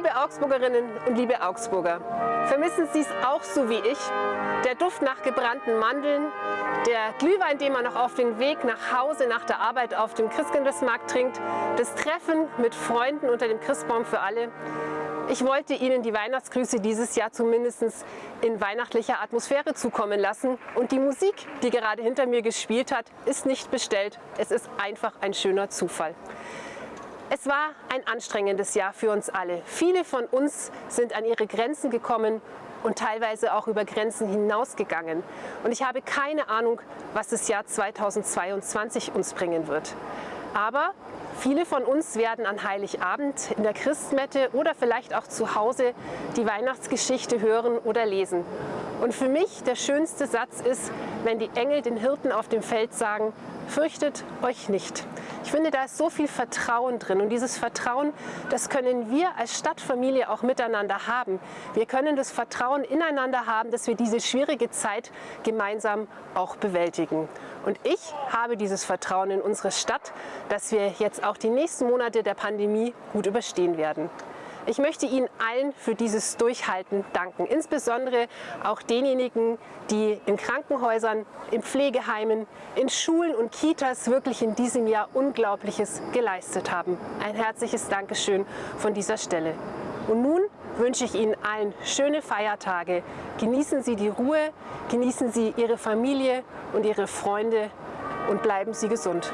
Liebe Augsburgerinnen und liebe Augsburger, vermissen Sie es auch so wie ich? Der Duft nach gebrannten Mandeln, der Glühwein, den man noch auf den Weg nach Hause nach der Arbeit auf dem Christkindlesmarkt trinkt, das Treffen mit Freunden unter dem Christbaum für alle. Ich wollte Ihnen die Weihnachtsgrüße dieses Jahr zumindest in weihnachtlicher Atmosphäre zukommen lassen. Und die Musik, die gerade hinter mir gespielt hat, ist nicht bestellt. Es ist einfach ein schöner Zufall. Es war ein anstrengendes Jahr für uns alle. Viele von uns sind an ihre Grenzen gekommen und teilweise auch über Grenzen hinausgegangen. Und ich habe keine Ahnung, was das Jahr 2022 uns bringen wird. Aber viele von uns werden an Heiligabend in der Christmette oder vielleicht auch zu Hause die Weihnachtsgeschichte hören oder lesen. Und für mich der schönste Satz ist, wenn die Engel den Hirten auf dem Feld sagen, fürchtet euch nicht. Ich finde, da ist so viel Vertrauen drin und dieses Vertrauen, das können wir als Stadtfamilie auch miteinander haben. Wir können das Vertrauen ineinander haben, dass wir diese schwierige Zeit gemeinsam auch bewältigen. Und ich habe dieses Vertrauen in unsere Stadt, dass wir jetzt auch die nächsten Monate der Pandemie gut überstehen werden. Ich möchte Ihnen allen für dieses Durchhalten danken, insbesondere auch denjenigen, die in Krankenhäusern, in Pflegeheimen, in Schulen und Kitas wirklich in diesem Jahr Unglaubliches geleistet haben. Ein herzliches Dankeschön von dieser Stelle. Und nun wünsche ich Ihnen allen schöne Feiertage. Genießen Sie die Ruhe, genießen Sie Ihre Familie und Ihre Freunde und bleiben Sie gesund.